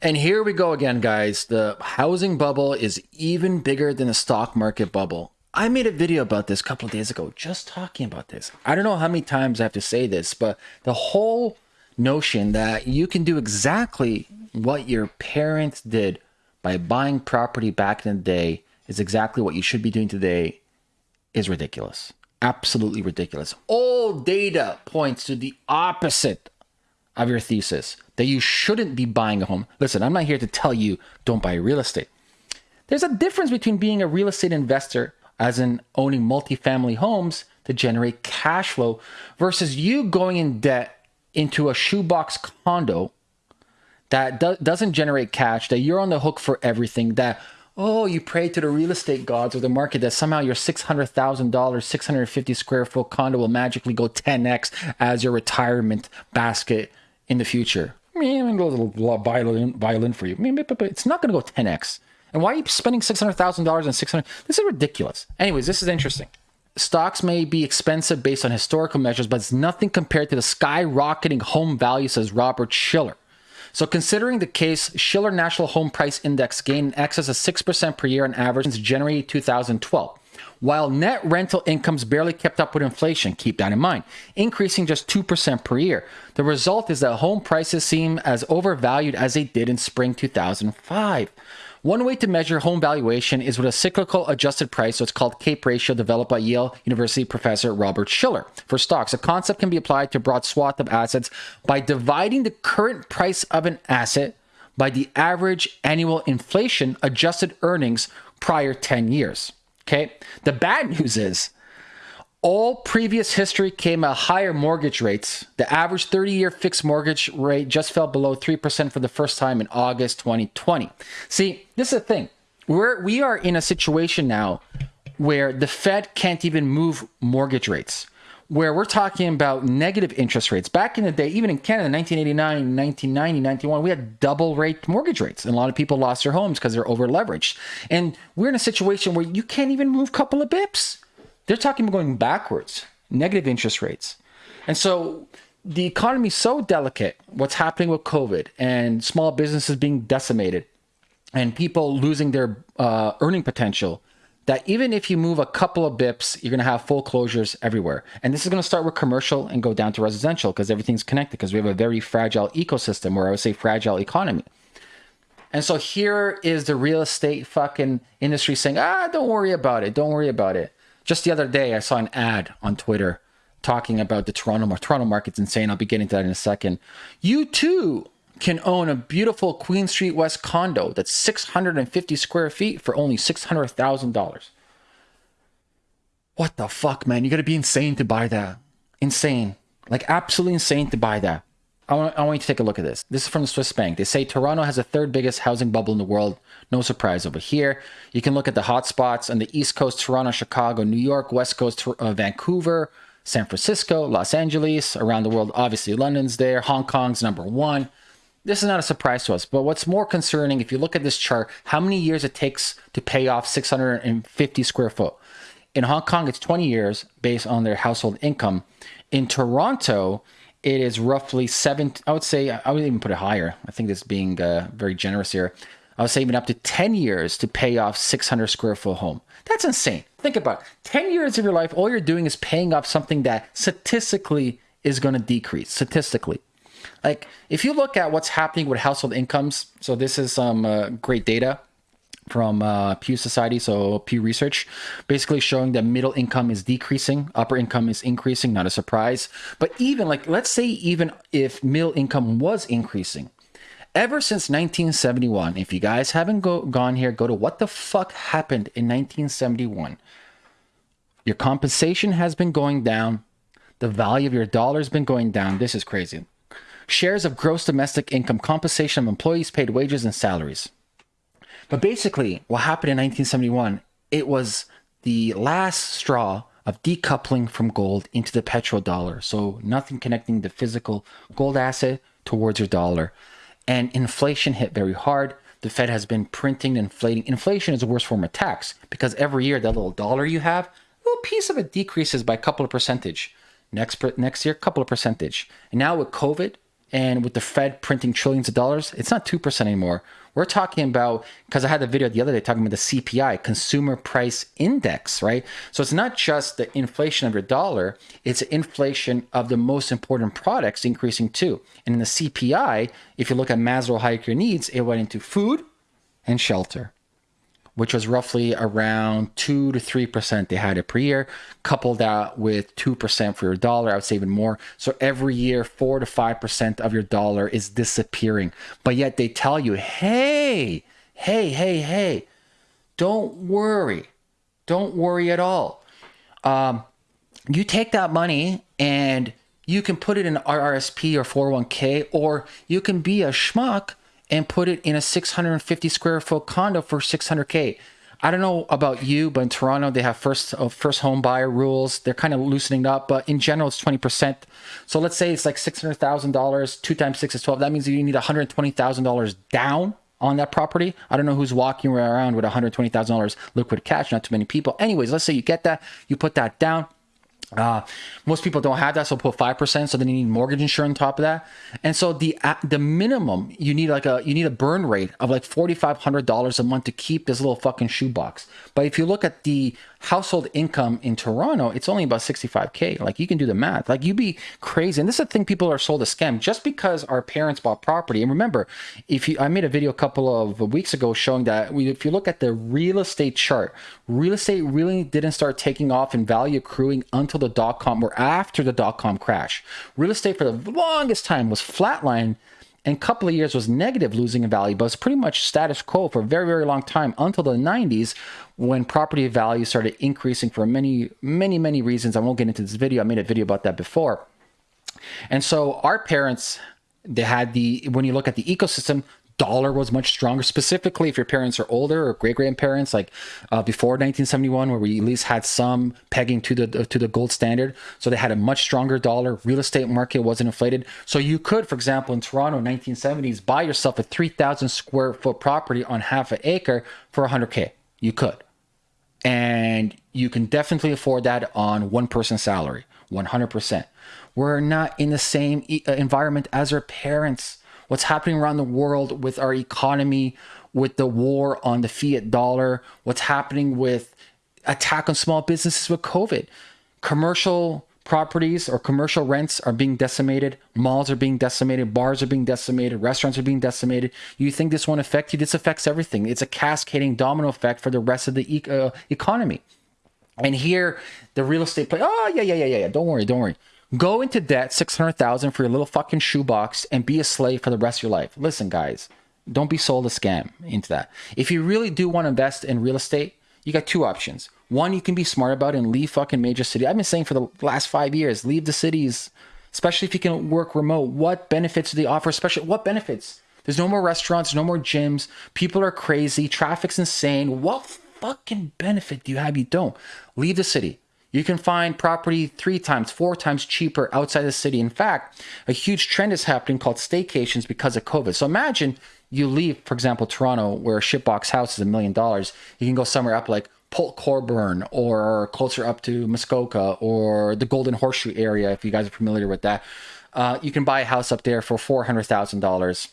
And here we go again, guys. The housing bubble is even bigger than the stock market bubble. I made a video about this a couple of days ago, just talking about this. I don't know how many times I have to say this, but the whole notion that you can do exactly what your parents did by buying property back in the day is exactly what you should be doing today is ridiculous. Absolutely ridiculous. All data points to the opposite of your thesis that you shouldn't be buying a home. Listen, I'm not here to tell you don't buy real estate. There's a difference between being a real estate investor, as in owning multifamily homes to generate cash flow, versus you going in debt into a shoebox condo that do- doesn't generate cash, that you're on the hook for everything, that oh, you pray to the real estate gods or the market that somehow your $600,000, 650 square foot condo will magically go 10x as your retirement basket in the future. I mean, a little violin, violin for you. It's not going to go 10x. And why are you spending $600,000 on 600? This is ridiculous. Anyways, this is interesting. Stocks may be expensive based on historical measures, but it's nothing compared to the skyrocketing home value, says Robert Shiller. So, considering the Case-Shiller National Home Price Index gained in excess of 6% per year on average since January 2012 while net rental incomes barely kept up with inflation. Keep that in mind, increasing just 2% per year. The result is that home prices seem as overvalued as they did in spring 2005. One way to measure home valuation is with a cyclical adjusted price, so it's called CAPE ratio, developed by Yale University professor Robert Shiller. For stocks, a concept can be applied to a broad swath of assets by dividing the current price of an asset by the average annual inflation adjusted earnings prior 10 years. Okay. The bad news is all previous history came at higher mortgage rates. The average 30 year fixed mortgage rate just fell below 3% for the first time in August 2020. See, this is the thing. We're, we are in a situation now where the Fed can't even move mortgage rates where we're talking about negative interest rates. Back in the day, even in Canada, 1989, 1990, 91, we had double rate mortgage rates. And a lot of people lost their homes because they're over leveraged. And we're in a situation where you can't even move a couple of bips. They're talking about going backwards, negative interest rates. And so the economy is so delicate, what's happening with COVID and small businesses being decimated and people losing their uh, earning potential that even if you move a couple of bips, you're going to have foreclosures everywhere. And this is going to start with commercial and go down to residential because everything's connected because we have a very fragile ecosystem or I would say fragile economy. And so here is the real estate fucking industry saying, ah, don't worry about it. Don't worry about it. Just the other day, I saw an ad on Twitter talking about the Toronto, Toronto market's insane. I'll be getting to that in a second. You too can own a beautiful Queen Street West condo that's 650 square feet for only $600,000. What the fuck, man? You gotta be insane to buy that. Insane. Like, absolutely insane to buy that. I want, I want you to take a look at this. This is from the Swiss Bank. They say Toronto has the third biggest housing bubble in the world. No surprise over here. You can look at the hotspots on the East Coast, Toronto, Chicago, New York, West Coast, uh, Vancouver, San Francisco, Los Angeles, around the world. Obviously, London's there. Hong Kong's number one. This is not a surprise to us, but what's more concerning, if you look at this chart, how many years it takes to pay off 650 square foot. In Hong Kong, it's 20 years based on their household income. In Toronto, it is roughly seven. I would say I would even put it higher. I think this being uh, very generous here. I would say even up to 10 years to pay off 600 square foot home. That's insane. Think about it. 10 years of your life, all you're doing is paying off something that statistically is going to decrease. Statistically. Like if you look at what's happening with household incomes, so this is some uh, great data from uh, Pew Society, so Pew Research, basically showing that middle income is decreasing, upper income is increasing, not a surprise. But even like, let's say, even if middle income was increasing, ever since 1971, if you guys haven't go- gone here, go to what the fuck happened in 1971. Your compensation has been going down, the value of your dollar has been going down. This is crazy shares of gross domestic income, compensation of employees' paid wages and salaries. But basically, what happened in 1971, it was the last straw of decoupling from gold into the petrodollar. So nothing connecting the physical gold asset towards your dollar. And inflation hit very hard. The Fed has been printing and inflating. Inflation is the worst form of tax because every year that little dollar you have, a little piece of it decreases by a couple of percentage. Next next year, couple of percentage. And now with COVID, and with the Fed printing trillions of dollars, it's not 2% anymore. We're talking about, because I had the video the other day talking about the CPI, Consumer Price Index, right? So it's not just the inflation of your dollar, it's inflation of the most important products increasing too. And in the CPI, if you look at Maslow hierarchy needs, it went into food and shelter which was roughly around 2 to 3% they had it per year. Couple that with 2% for your dollar, I would say even more. So every year, 4 to 5% of your dollar is disappearing. But yet they tell you, hey, hey, hey, hey, don't worry. Don't worry at all. Um, you take that money and you can put it in RRSP or 401k, or you can be a schmuck and put it in a 650 square foot condo for 600k. I don't know about you, but in Toronto they have first uh, first home buyer rules. They're kind of loosening up, but in general it's 20%. So let's say it's like $600,000, 2 times 6 is 12. That means you need $120,000 down on that property. I don't know who's walking around with $120,000 liquid cash, not too many people. Anyways, let's say you get that, you put that down uh, most people don't have that, so put five percent. So then you need mortgage insurance on top of that, and so the uh, the minimum you need like a you need a burn rate of like forty five hundred dollars a month to keep this little fucking shoebox. But if you look at the household income in Toronto, it's only about 65K. Like you can do the math. Like you'd be crazy. And this is the thing people are sold a scam just because our parents bought property. And remember, if you, I made a video a couple of weeks ago showing that we, if you look at the real estate chart, real estate really didn't start taking off in value accruing until the dot com or after the dot com crash. Real estate for the longest time was flatline and couple of years was negative losing in value, but it's pretty much status quo for a very, very long time until the 90s when property value started increasing for many, many, many reasons. I won't get into this video. I made a video about that before. And so our parents, they had the, when you look at the ecosystem, dollar was much stronger, specifically if your parents are older or great grandparents, like uh, before 1971, where we at least had some pegging to the to the gold standard. So they had a much stronger dollar. Real estate market wasn't inflated. So you could, for example, in Toronto, 1970s, buy yourself a 3,000 square foot property on half an acre for 100k. You could, and you can definitely afford that on one person salary, 100%. We're not in the same uh, environment as our parents what's happening around the world with our economy, with the war on the fiat dollar, what's happening with attack on small businesses with COVID. Commercial properties or commercial rents are being decimated, malls are being decimated, bars are being decimated, restaurants are being decimated. You think this won't affect you? This affects everything. It's a cascading domino effect for the rest of the e- uh, economy. And here, the real estate play. Oh yeah, yeah, yeah, yeah. Don't worry, don't worry. Go into debt, 600,000 for your little fucking shoebox and be a slave for the rest of your life. Listen, guys, don't be sold a scam into that. If you really do want to invest in real estate, you got two options. One, you can be smart about and leave fucking major city. I've been saying for the last five years, leave the cities, especially if you can work remote. What benefits do they offer? Especially what benefits? There's no more restaurants, no more gyms. People are crazy. Traffic's insane. What fucking benefit do you have? You don't. Leave the city. You can find property three times, four times cheaper outside the city. In fact, a huge trend is happening called staycations because of COVID. So imagine you leave, for example, Toronto, where a shitbox house is a million dollars. You can go somewhere up like Port Colborne or closer up to Muskoka or the Golden Horseshoe area, if you guys are familiar with that. Uh, you can buy a house up there for $400,000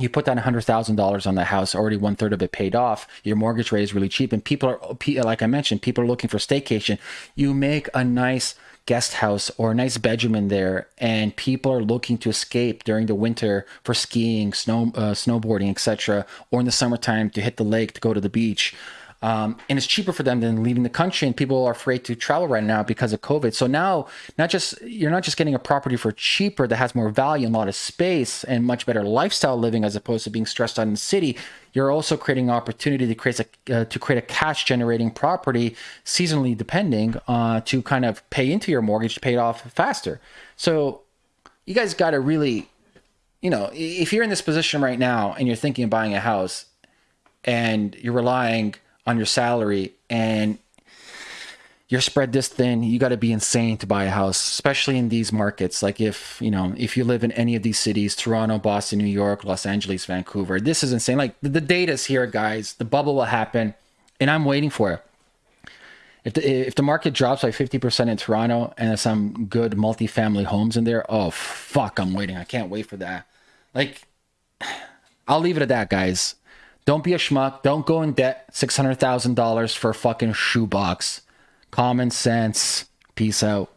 you put down $100,000 on the house, already one third of it paid off. Your mortgage rate is really cheap. And people are, like I mentioned, people are looking for staycation. You make a nice guest house or a nice bedroom in there, and people are looking to escape during the winter for skiing, snow, uh, snowboarding, etc., or in the summertime to hit the lake to go to the beach. Um, and it's cheaper for them than leaving the country. And people are afraid to travel right now because of COVID. So now, not just you're not just getting a property for cheaper that has more value and a lot of space and much better lifestyle living as opposed to being stressed out in the city. You're also creating opportunity to create a uh, to create a cash generating property seasonally depending uh, to kind of pay into your mortgage to pay it off faster. So you guys got to really, you know, if you're in this position right now and you're thinking of buying a house and you're relying on your salary and you're spread this thin, you got to be insane to buy a house, especially in these markets. Like if, you know, if you live in any of these cities, Toronto, Boston, New York, Los Angeles, Vancouver, this is insane. Like the, data's here, guys. The bubble will happen and I'm waiting for it. if the if the market drops by 50% in Toronto and there's some good multifamily homes in there, oh fuck, I'm waiting. I can't wait for that. Like I'll leave it at that, guys. Don't be a schmuck. Don't go in debt $600,000 for a fucking shoebox. Common sense. Peace out.